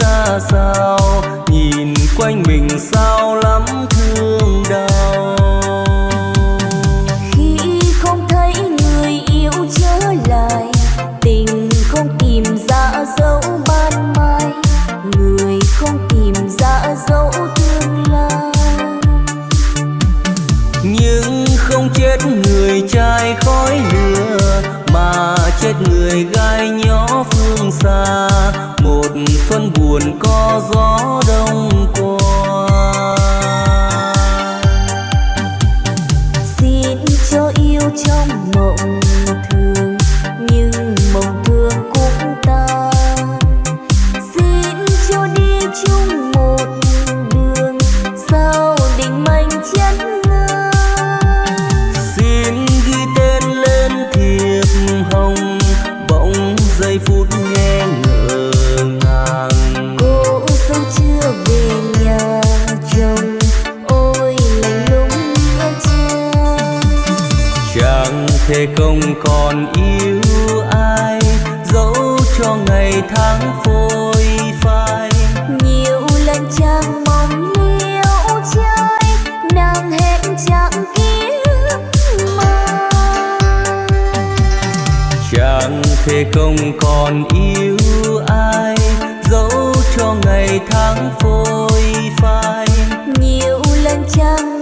ra sao? Nhìn quanh mình sao lắm thương đau? Khi không thấy người yêu trở lại tình không tìm ra dấu ban mai người không tìm ra dấu tương lai. Nhưng không chết người trai khói lửa mà chết người gai nhỏ phương xa một xuân buồn có gió đông cô còn yêu ai dẫu cho ngày tháng phôi phai. Nhiều lần chàng mong liễu trai nàng hẹn chẳng kiếm mà chàng thế không còn yêu ai dẫu cho ngày tháng phôi phai. Nhiều lần chàng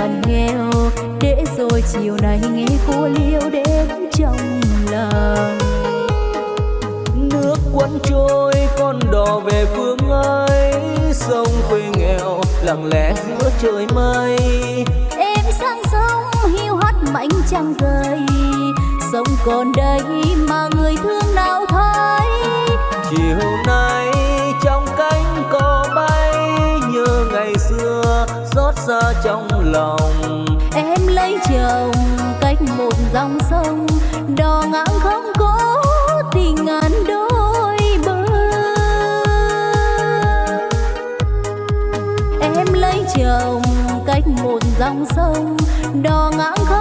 phần nghèo. Để rồi chiều nay nghe cô liêu đến trong lòng. Nước cuốn trôi con đò về phương ấy. Sông quê nghèo lặng lẽ giữa trời mây. Em sang sông hiu hắt mảnh trăng rơi sông còn đây mà người thương nào thấy? Chiều dòng sông đò ngang không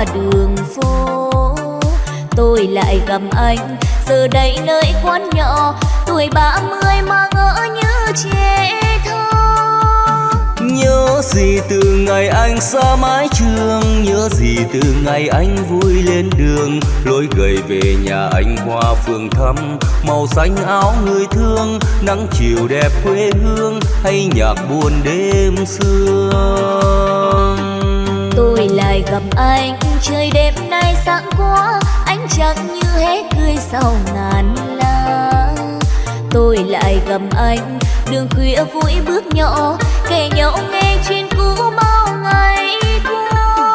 qua đường phố. Tôi lại gặp anh, giờ đây nơi quán nhỏ, tuổi ba mươi mà ngỡ như trẻ thơ. Nhớ gì từ ngày anh xa mái trường, nhớ gì từ ngày anh vui lên đường. Lối gầy về nhà anh hoa phường thăm, màu xanh áo người thương, nắng chiều đẹp quê hương, hay nhạc buồn đêm xưa anh. Trời đêm nay sáng quá anh chẳng như hết cười sau ngàn lá tôi lại gặp anh, đường khuya vui bước nhỏ, kể nhau nghe chuyện cũ bao ngày qua.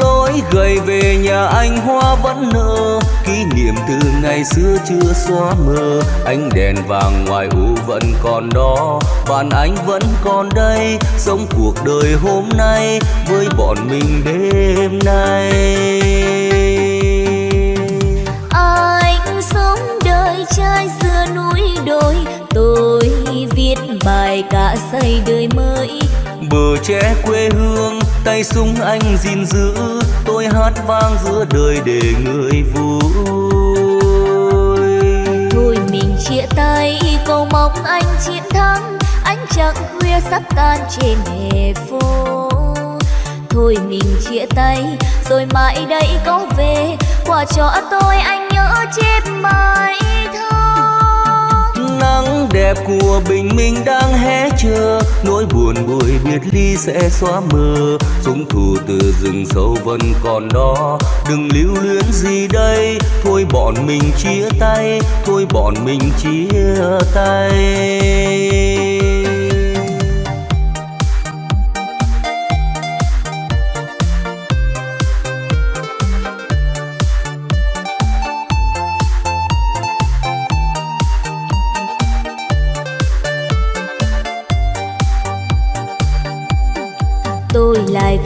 Lối gầy về nhà anh hoa vẫn nở, kỷ niệm từ ngày xưa chưa xóa mờ. Ánh đèn vàng ngoài u vẫn còn đó bạn anh vẫn còn đây sống cuộc đời hôm nay với bọn mình đêm nay. Anh sống đời trai xưa núi đồi tôi viết bài cả xây đời mới. Bờ tre quê hương tay súng anh gìn giữ tôi hát vang giữa đời để người vui. Thôi mình chia tay cầu mong anh chiến thắng ánh trăng khuya sắp tan trên hè phố. Thôi mình chia tay, rồi mãi đây có về. Quả cho tôi anh nhớ chép bài thơ nắng đẹp của bình minh đang hé chờ. Nỗi buồn buổi biệt ly sẽ xóa mờ. Súng thù từ rừng sâu vẫn còn đó. Đừng lưu luyến gì đây. Thôi bọn mình chia tay, thôi bọn mình chia tay.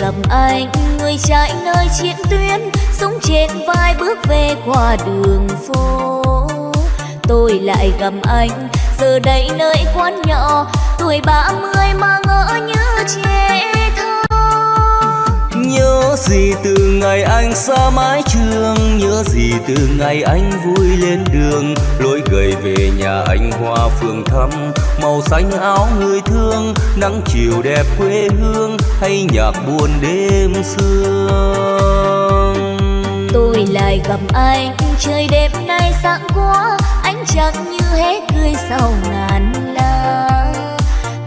Gặp anh, người chạy nơi chiến tuyến súng trên vai bước về qua đường phố. Tôi lại gặp anh, giờ đây nơi quán nhỏ, tuổi ba mươi mà ngỡ như trẻ. Nhớ gì từ ngày anh xa mái trường, Nhớ gì từ ngày anh vui lên đường. Lối gầy về nhà anh hoa phường thăm, Màu xanh áo người thương, Nắng chiều đẹp quê hương, Hay nhạc buồn đêm sương. Tôi lại gặp anh, Trời đêm nay sáng quá Anh chẳng như hết cười sau ngàn năm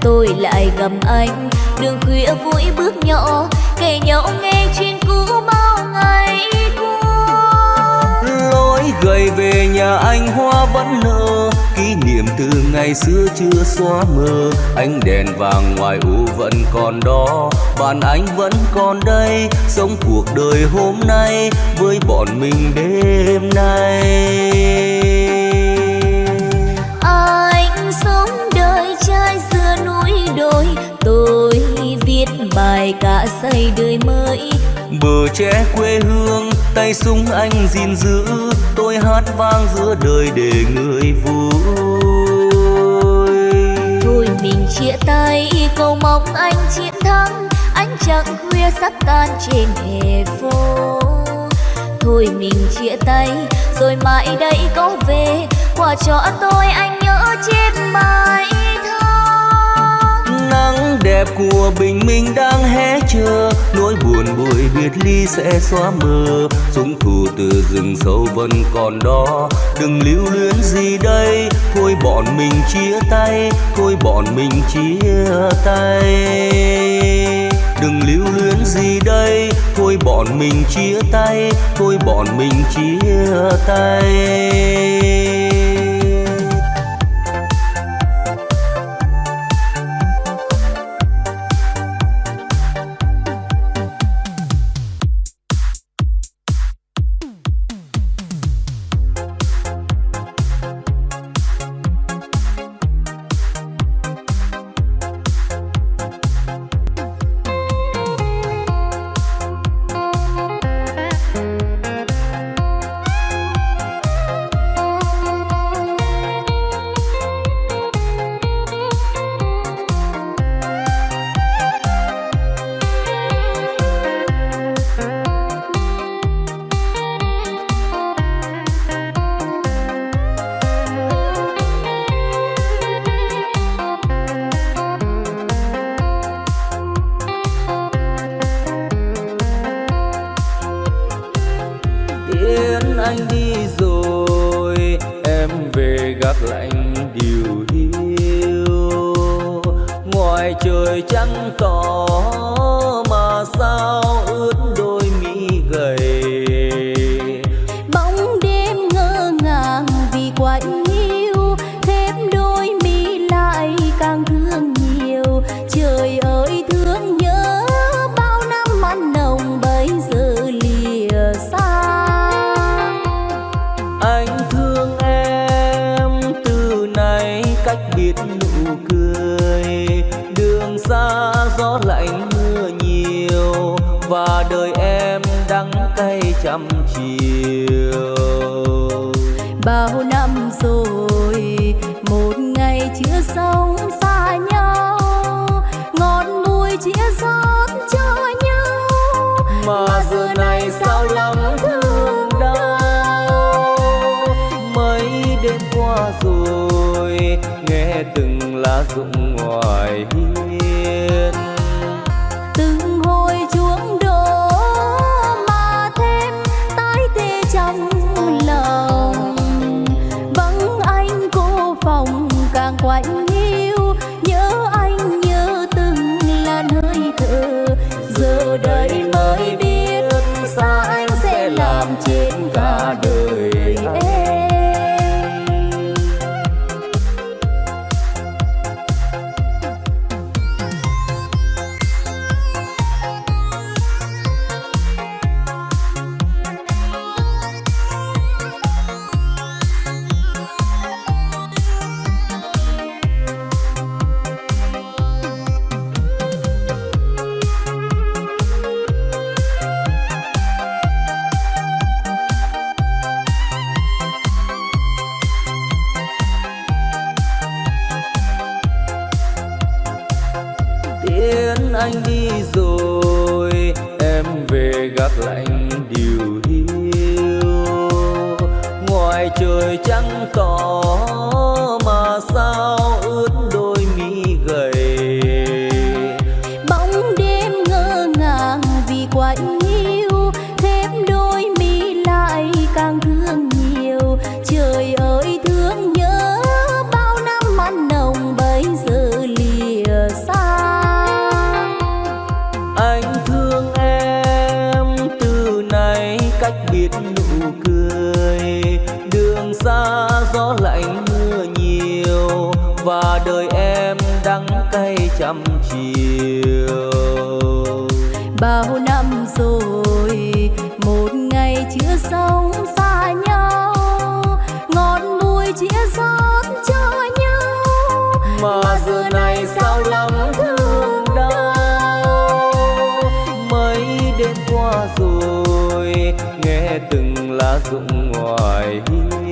Tôi lại gặp anh, Đường khuya vui bước nhỏ kể nhau nghe chuyện cũ bao ngày qua. Lối gầy về nhà anh hoa vẫn nở kỷ niệm từ ngày xưa chưa xóa mờ. Ánh đèn vàng ngoài u vẫn còn đó, bạn anh vẫn còn đây, sống cuộc đời hôm nay với bọn mình đêm nay. Bài cả xây đời mới. Bờ tre quê hương tay súng anh gìn giữ. Tôi hát vang giữa đời để người vui. Thôi mình chia tay cầu mong anh chiến thắng. Anh chẳng khuya sắp tan trên hè phố. Thôi mình chia tay rồi mãi đây có về. Quà cho tôi anh nhớ bài nắng đẹp của bình minh đang hé chờ. Nỗi buồn buổi biệt ly sẽ xóa mờ. Súng thù từ rừng sâu vẫn còn đó. Đừng lưu luyến gì đây. Thôi bọn mình chia tay. Thôi bọn mình chia tay. Đừng lưu luyến gì đây. Thôi bọn mình chia tay. Thôi bọn mình chia tay. bao năm rồi một ngày chưa sống xa nhau ngọn núi chia sông giờ này sao lắm thương đau. Mấy đêm qua rồi, nghe từng lá rụng ngoài hiên.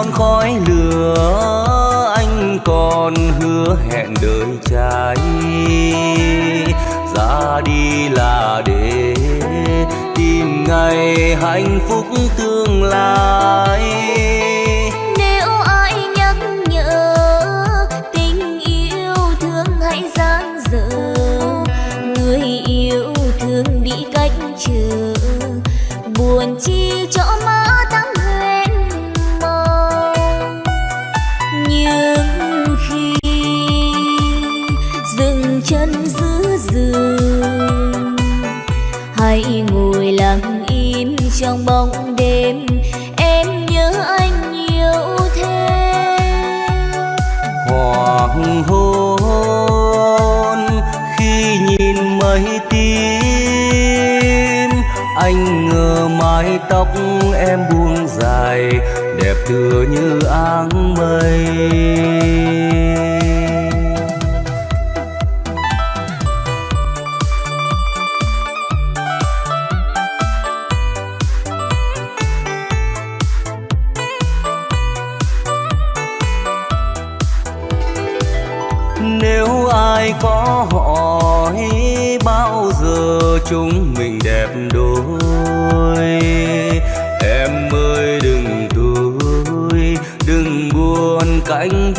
non khói lửa, anh còn hứa hẹn đời trai ra đi là để tìm ngày hạnh phúc tương lai. trong bóng đêm, em nhớ anh nhiều thế. Hoàng hôn khi nhìn mây tím anh ngờ mái tóc em buông dài, đẹp tựa như áng mây. chúng mình đẹp đôi. Em ơi đừng tuổi đừng buồn cánh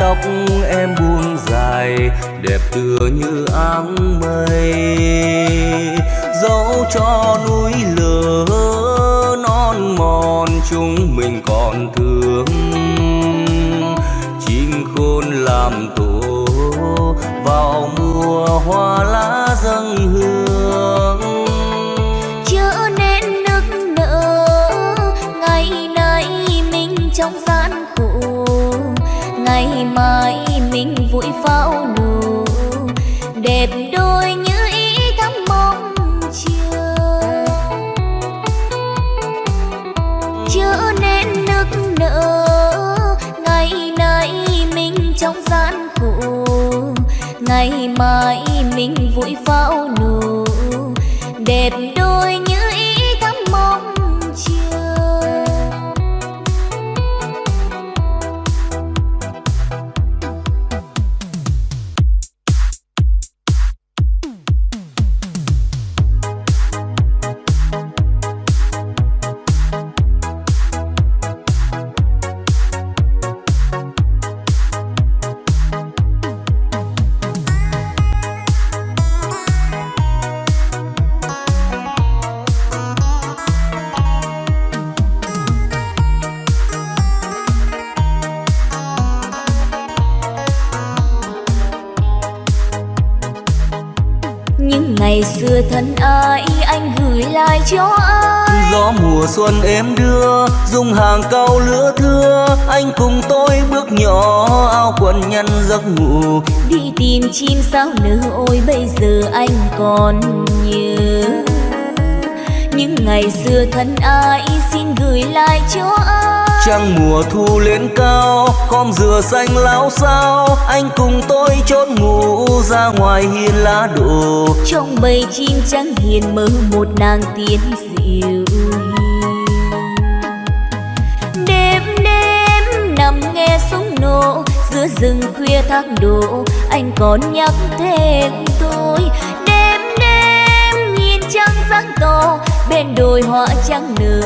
tóc em buông dài, đẹp tựa như áng mây. Dẫu cho núi lửa non mòn chúng mình còn thương. Chim khôn làm tổ vào mùa hoa lá mãi mai mình vui pháo nổ. Đẹp đôi như ý thắm mong chờ. Chớ nên nức nở, ngày nay mình trong gian khổ. Ngày mai mình vui pháo nổ. Đẹp đôi như anh cùng tôi bước nhỏ áo quần nhân giấc ngủ. Đi tìm chim sao nở ôi bây giờ anh còn nhớ. Những ngày xưa thân ai xin gửi lại cho ai? Trăng mùa thu lên cao khom dừa xanh láo sao anh cùng tôi chốt ngủ ra ngoài hiên lá đổ. Trong bầy chim trắng hiền mơ một nàng tiên dịu giữa rừng khuya thác đổ, anh còn nhắc thêm tôi. Đêm đêm nhìn trăng sáng to bên đồi hoa trắng nở,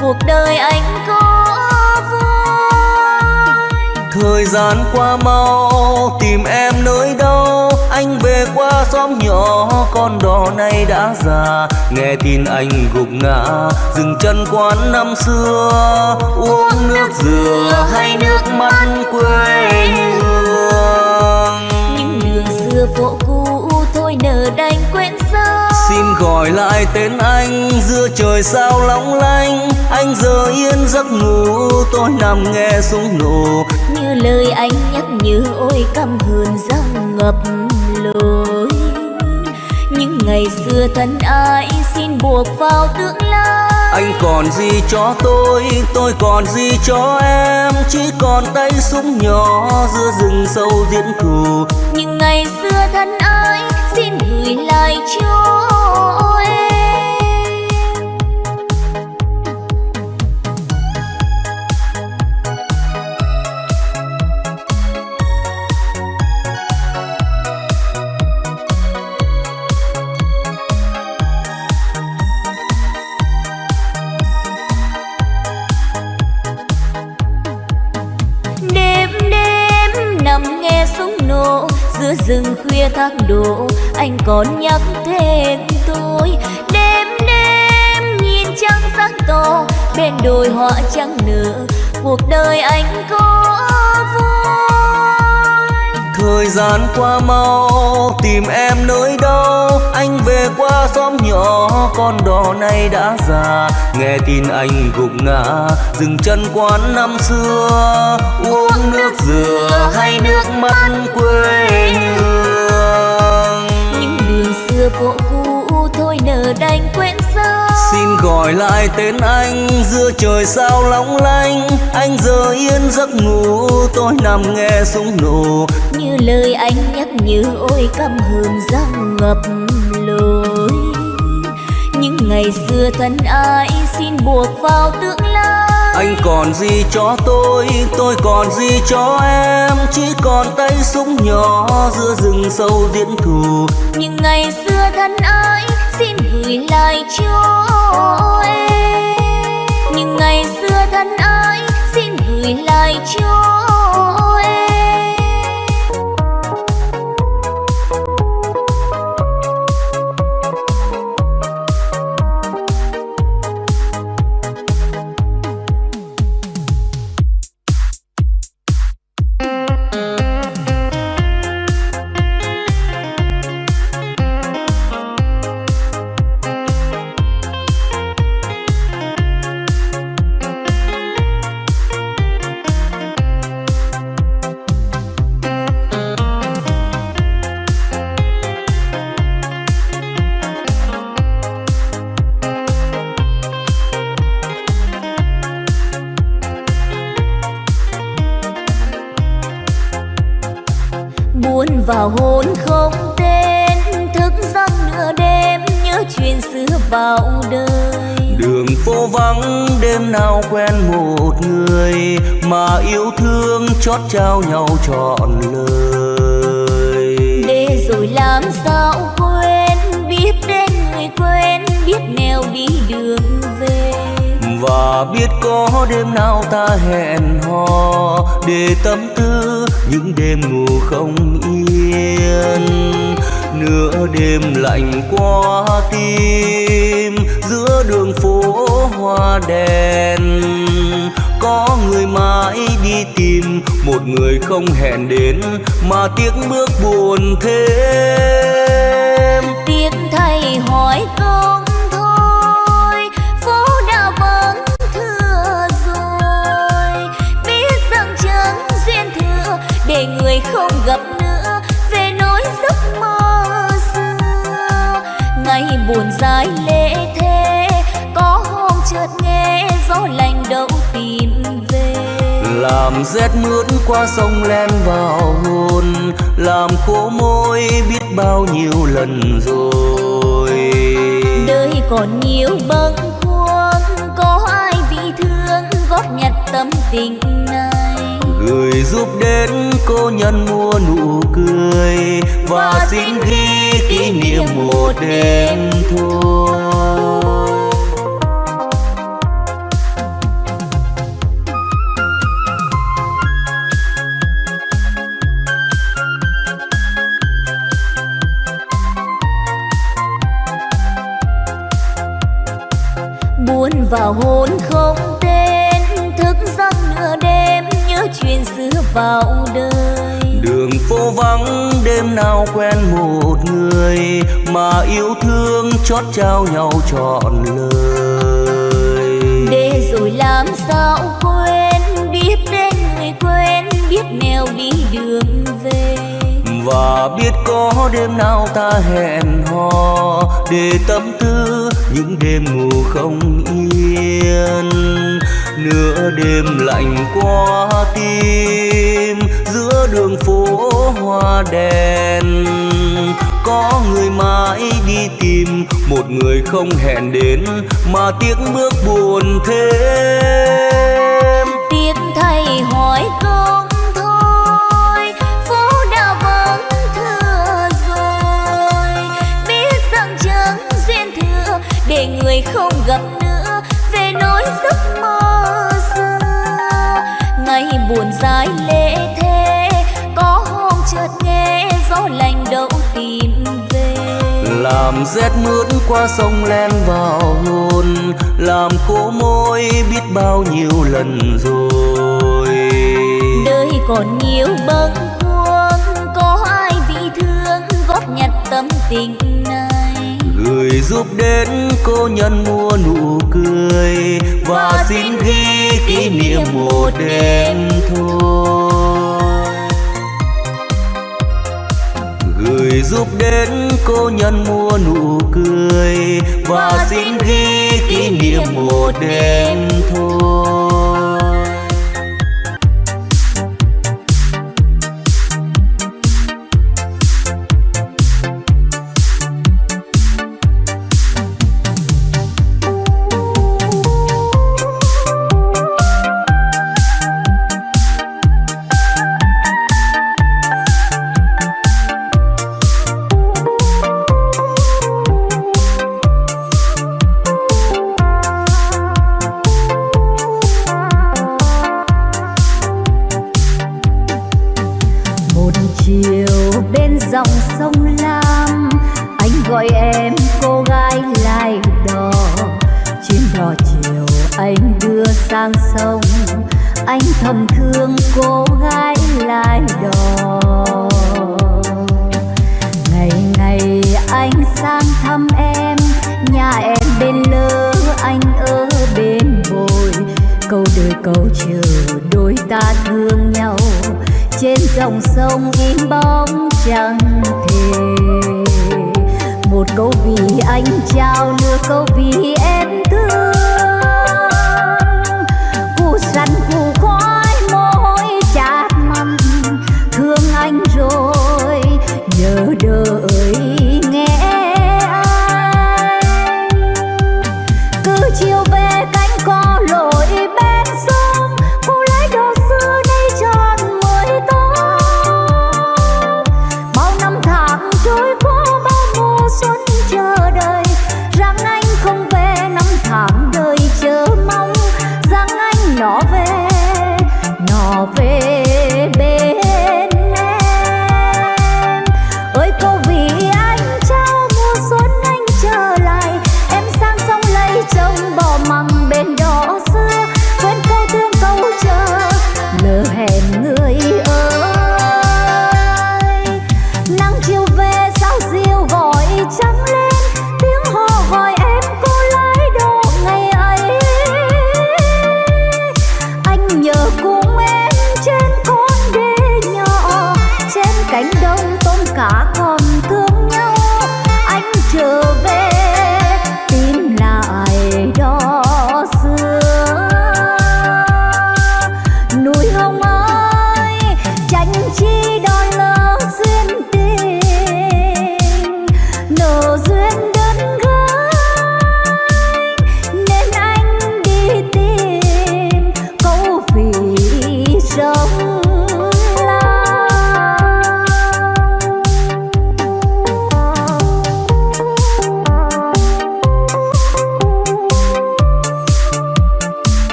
cuộc đời anh có vui. Thời gian qua mau, tìm em nơi đâu, anh về qua xóm nhỏ con đò này đã già. Nghe tin anh gục ngã dừng chân quán năm xưa. Uống nước dừa hay nước mắt quê hương? Những đường xưa phố cũ thôi nở đành quên sao xin gọi lại tên anh giữa trời sao long lanh anh giờ yên giấc ngủ tôi nằm nghe súng nổ. Như lời anh nhắc nhớ ôi căm hờn răng ngập những ngày xưa thân ai xin buộc vào tương lai. Anh còn gì cho tôi tôi còn gì cho em? Chỉ còn tay súng nhỏ giữa rừng sâu diễn thù những ngày xưa thân ai xin gửi lại cho giữa rừng khuya thác đổ, anh còn nhắc thêm tôi. Đêm đêm nhìn trăng sáng to bên đồi hoa trắng nở, cuộc đời anh có thời gian qua mau tìm em nơi đâu. Anh về qua xóm nhỏ con đò này đã già. Nghe tin anh gục ngã dừng chân quán năm xưa. Uống nước dừa hay nước mắt quê hương? những đường xưa cũ thôi nở đành quên sao xin gọi lại tên anh. Giữa trời sao long lanh anh giờ yên giấc ngủ. Tôi nằm nghe súng nổ. Như lời anh nhắc nhớ ôi căm hờn răng ngập lối. Những ngày xưa thân ai xin buộc vào tương lai. Anh còn gì cho tôi tôi còn gì cho em. Chỉ còn tay súng nhỏ giữa rừng sâu diễn thù. Những ngày xưa thân ai xin gửi lại cho em những ngày xưa thân ái, xin gửi lại cho em nào quen một người mà yêu thương chót trao nhau trọn lời. Để rồi làm sao quên biết đến người quen biết nẻo đi đường về. Và biết có đêm nào ta hẹn hò để tâm tư những đêm ngủ không yên. Nửa đêm lạnh qua đèn. Có người mãi đi tìm, một người không hẹn đến, mà tiếc bước buồn thêm. Tiếc thay hỏi công người không gặp nữa, về nỗi giấc mơ xưa. Ngày buồn dài lễ thế gió lạnh đâu tìm về. Làm rét mướt qua sông len vào hồn làm khô môi biết bao nhiêu lần rồi. Đời còn nhiều bâng khuâng có ai bị thương góp nhặt tâm tình người giúp đến cô nhân mua nụ cười và xin ghi kỷ niệm một đêm thôi quen một người mà yêu thương chót trao nhau trọn lời. Để rồi làm sao quên biết đến người quen biết nẻo đi đường về. Và biết có đêm nào ta hẹn hò để tâm tư những đêm ngủ không yên. Nửa đêm lạnh qua tim giữa đường phố hoa đèn có người mãi đi tìm, một người không hẹn đến mà tiếc bước buồn thêm. Tiếc thay hỏi công thôi phố đã vắng thưa rồi. Biết rằng chẳng duyên thừa, để người không gặp nữa, về nỗi giấc mơ xưa. Ngày buồn dài lên làm rét mướt qua sông len vào hồn. Làm khô môi biết bao nhiêu lần rồi. Đời còn nhiều bâng khuâng có ai bị thương? Góp nhặt tâm tình này. Gửi giúp đến cô nhân mua nụ cười. Và, và xin ghi kỷ niệm một đêm thôi. Giúp đến cô nhân mua nụ cười. Và xin ghi kỷ niệm một đêm thôi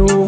qua